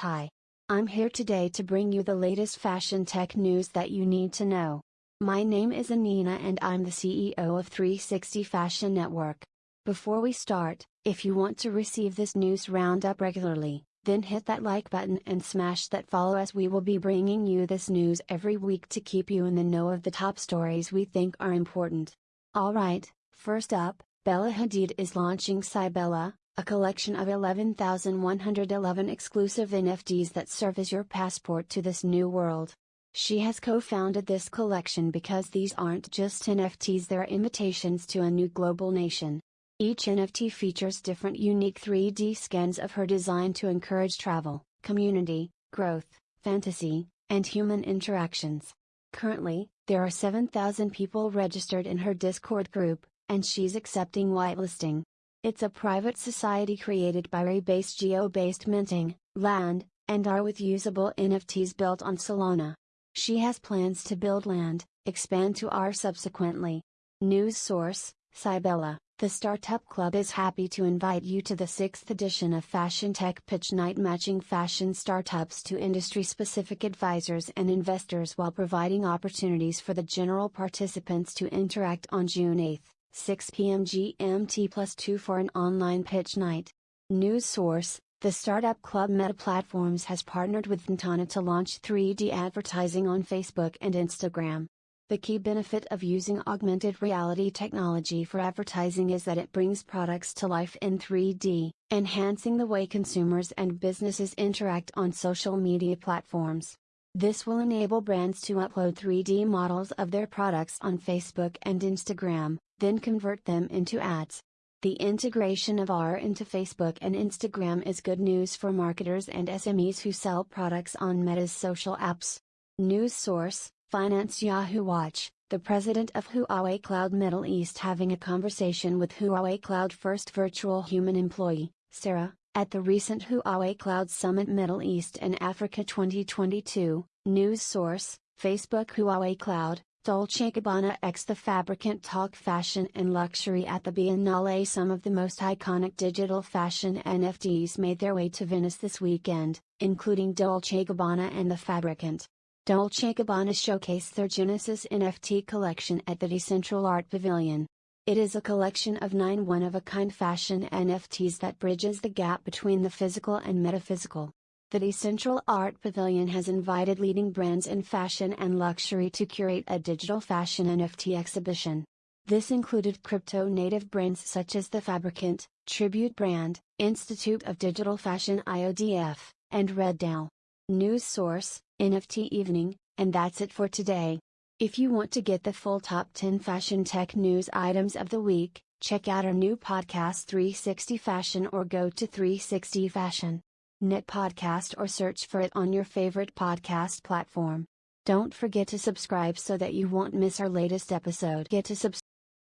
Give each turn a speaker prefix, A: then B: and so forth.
A: Hi. I'm here today to bring you the latest fashion tech news that you need to know. My name is Anina and I'm the CEO of 360 Fashion Network. Before we start, if you want to receive this news roundup regularly, then hit that like button and smash that follow as we will be bringing you this news every week to keep you in the know of the top stories we think are important. Alright, first up, Bella Hadid is launching Cybella, a collection of 11,111 exclusive NFTs that serve as your passport to this new world. She has co founded this collection because these aren't just NFTs, they're invitations to a new global nation. Each NFT features different unique 3D scans of her design to encourage travel, community, growth, fantasy, and human interactions. Currently, there are 7,000 people registered in her Discord group, and she's accepting whitelisting. It's a private society created by Ray-based geo-based minting, land, and are with usable NFTs built on Solana. She has plans to build land, expand to R subsequently. News source, Cybella, the Startup Club is happy to invite you to the 6th edition of Fashion Tech Pitch Night matching fashion startups to industry-specific advisors and investors while providing opportunities for the general participants to interact on June 8. 6 p.m. GMT plus 2 for an online pitch night. News source The Startup Club Meta Platforms has partnered with VNTANA to launch 3D advertising on Facebook and Instagram. The key benefit of using augmented reality technology for advertising is that it brings products to life in 3D, enhancing the way consumers and businesses interact on social media platforms. This will enable brands to upload 3D models of their products on Facebook and Instagram, then convert them into ads. The integration of AR into Facebook and Instagram is good news for marketers and SMEs who sell products on Meta's social apps. News source Finance Yahoo Watch, the president of Huawei Cloud Middle East having a conversation with Huawei Cloud first virtual human employee, Sarah, at the recent Huawei Cloud Summit Middle East and Africa 2022. News source Facebook Huawei Cloud, Dolce Gabbana X The Fabricant Talk Fashion and Luxury at the Biennale Some of the most iconic digital fashion NFTs made their way to Venice this weekend, including Dolce Gabbana and The Fabricant. Dolce Gabbana showcased their Genesis NFT collection at the Decentral Art Pavilion. It is a collection of nine one-of-a-kind fashion NFTs that bridges the gap between the physical and metaphysical. The Decentral Art Pavilion has invited leading brands in fashion and luxury to curate a digital fashion NFT exhibition. This included crypto native brands such as The Fabricant, Tribute Brand, Institute of Digital Fashion IODF, and Reddale. News source, NFT Evening, and that's it for today. If you want to get the full top 10 fashion tech news items of the week, check out our new podcast 360 Fashion or go to 360 Fashion. Net Podcast or search for it on your favorite podcast platform. Don't forget to subscribe so that you won't miss our latest episode. Get to subscribe